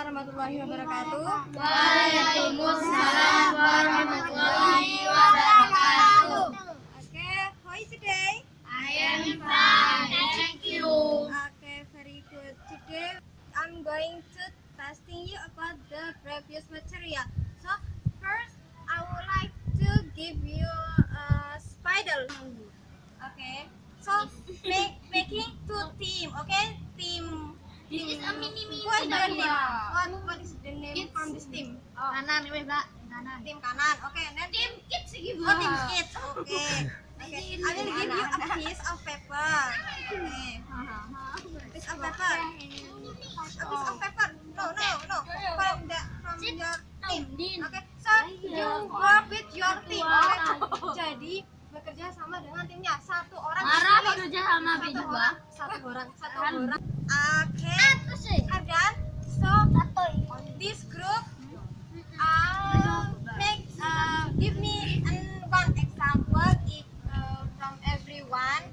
warahmatullahi wabarakatuh. Waalaikumsalam warahmatullahi wabarakatuh. Okay, how is today? I am fine, thank you. Okay, very good. Today I'm going to testing you about the previous material. So first, I would like to give you a spider. Okay. So make making two team. Okay, team. This is the name? What what is the name from this team? Kanan ini Mbak, kanan. Tim kanan. Okay, then Tim kids gitu. Oh, team kids. Okay. Okay. I will give you a piece of paper. Okay. Piece of paper. A piece of paper. No, no, no. From the from your team. Okay. So you work with your team. Okay. Jadi bekerja sama dengan timnya. Satu orang. Marah bekerja sama Satu orang. Satu orang. Satu Kan. And then so this group uh, make uh, give me an, one example if uh, from everyone.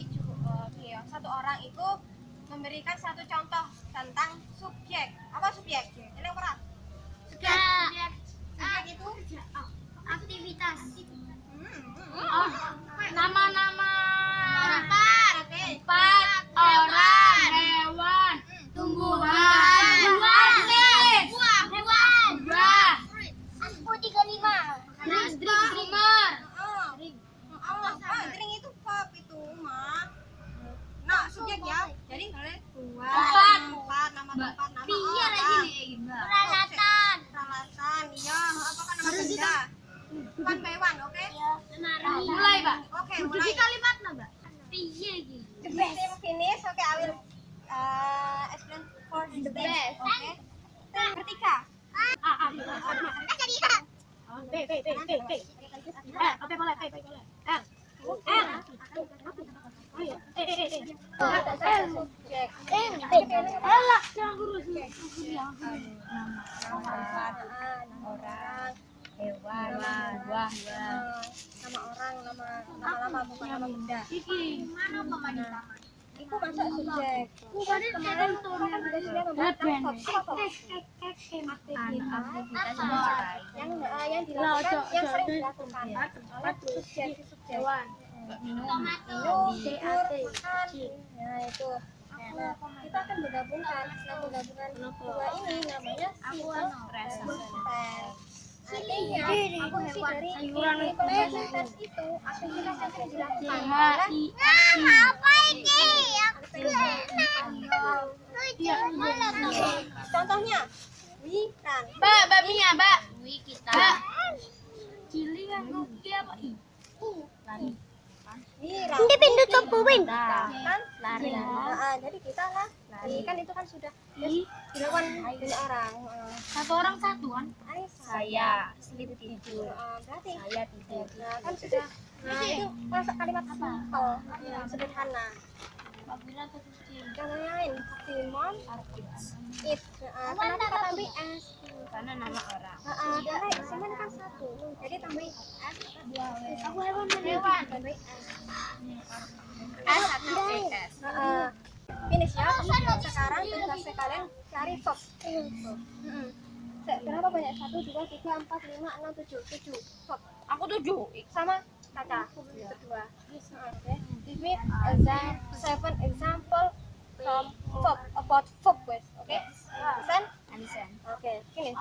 Uh, okay, satu orang itu memberikan satu contoh tentang subjek. Apa subjek? Subjek. Subjek. Itu? Aktivitas. hmm, hmm. Oh, nama-nama Empat, oke. tempat, orang, hewan, tumbuhan, buah, buah, hewan, buah, Aku tiga lima. drink, drink, drinker, Oh, oh, oh, drink itu pop itu mah. Nah, subjek ya. Jadi dua, Tempat. tempat, nama tempat, nama Biar orang. Peralatan. Peralatan, iya. Apa kan nama benda? One by one, oke? Mulai, Mbak. Oke, Jadi mulai. kalimatnya, Mbak. Piye gitu. The best. Finish, oke, I will uh, explain for the best, oke? Tim Bertiga. A, A, B, Kita jadi B, B, B, B, B. Eh, oke boleh, B, B boleh. L, Orang, hewan, buah, nama orang, nama nama bukan nama benda. Mana Itu masuk subjek. Kemarin kan top aktivitas yang eh, yang dilakukan yang sering dilakukan oleh subjek subjek Hewan. minum makan nah itu nah kita akan menggabungkan nah menggabungkan dua ini namanya simple present artinya tense itu aktivitas yang sering dilakukan oleh apa ini? contohnya run Mbak, Mbak Mia, Mbak. Kita. Cili yang rugi apa? Lari. Ini pintu cobuin. kan Lari. Nah, jadi kita lah lari. Kan itu kan sudah dilakukan banyak orang. Satu orang satu kan? Saya sleep tidur. Eh, berarti Saya tidur. nah kan sudah. Nah itu masuk kalimat simple yang sederhana. Yang lain Simon it Nah, kenapa kita tambah Karena nama orang. Nah, karena Simon kan satu. Jadi tambah s Aku hewan hewan tambah s. S atau S. Nah, finish ya sekarang tugas kalian cari top. Se- berapa banyak? Satu dua tiga empat lima enam tujuh. Tujuh top Aku tujuh. sama kaca berdua oke. Give me exam seven example from verb about verb words oke? Listen Oke finish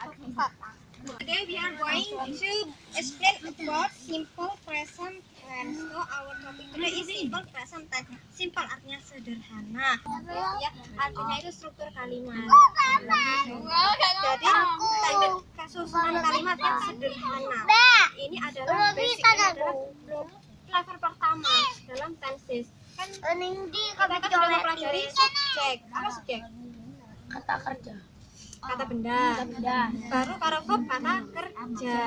Today we are going to explain about simple present tense. So our topic today is simple present tense. Simple artinya sederhana. Ya, artinya itu struktur kalimat. Jadi tadi susunan kalimat yang sederhana. Ini adalah basic, ini adalah level pertama dalam tenses. Kan kita kan sudah mempelajari subjek. Apa subjek? Kata kerja. Kata benda. Benda. Baru para verb kata kerja.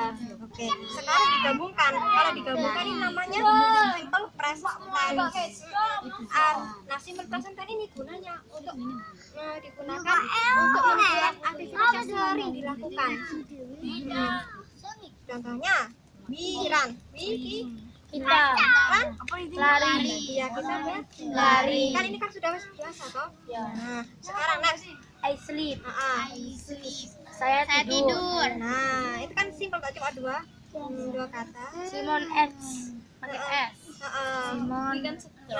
Oke. Sekarang digabungkan. Kalau digabungkan ini namanya simple present tense. Ah, Nah, simple present tense ini gunanya untuk eh, digunakan untuk membuat aktivitas yang sering dilakukan. Hmm. Contohnya, run. We Kita. kan Lari. iya kita lihat Lari. kan ini kan sudah biasa toh nah sekarang next I sleep. Ah, ah. Saya, tidur. nah itu kan simpel kok cuma dua Hmm, dua kata Simon S. Pakai S. Ah, ah. Simon.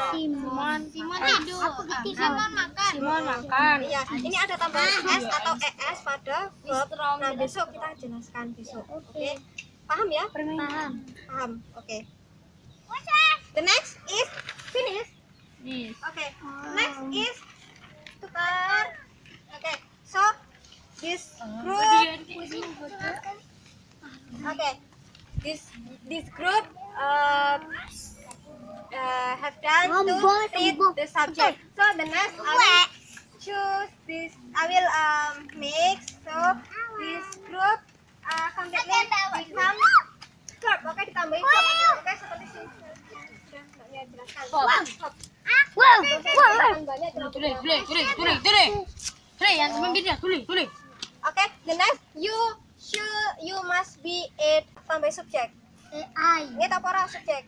Simon. Simon tidur. Simon makan. Simon makan. Iya, ini ada tambahan s atau es pada verb. Nah, besok kita jelaskan besok. Oke. Paham ya? Paham. Paham. Oke. The next is finish. Nih. Okay. Next is tukar. Okay. So this group. Okay. This this group uh, uh, have done to read the subject. So the next I will choose this. I will um mix. So this group uh, completely become verb. Oke ditambahin verb. Oke seperti sini. Sudah mbaknya jelaskan. Verb. Wow. Tambahnya Tulis, jelaskan. Tulis, yang pemimpinnya, tulis, tulis. Okay, the next you should you must be it tambah subjek. I. Ini apa ora subjek?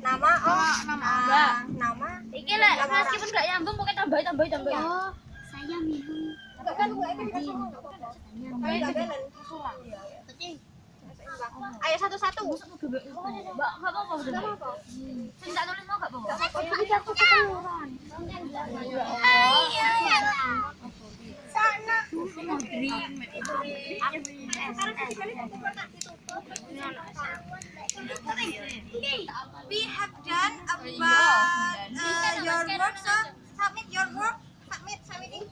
Nama oh nama. ah, nama. Iki lah, meskipun gak nyambung, pokoknya tambahin, tambahin, tambahin. Oh, saya minum. Enggak kan gue kan enggak enggak balance. Ayo satu-satu. Mbak, gak apa-apa. Enggak apa-apa. Sing tak tulis mau gak apa-apa. Jadi aku keteluran. We have done about uh, your work, so submit your work. Submit, submitting.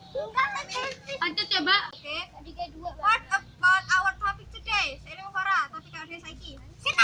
Ya, Mbak. Okay. What about our topic today? Saya mau Farah, topik ada saiki. Sing.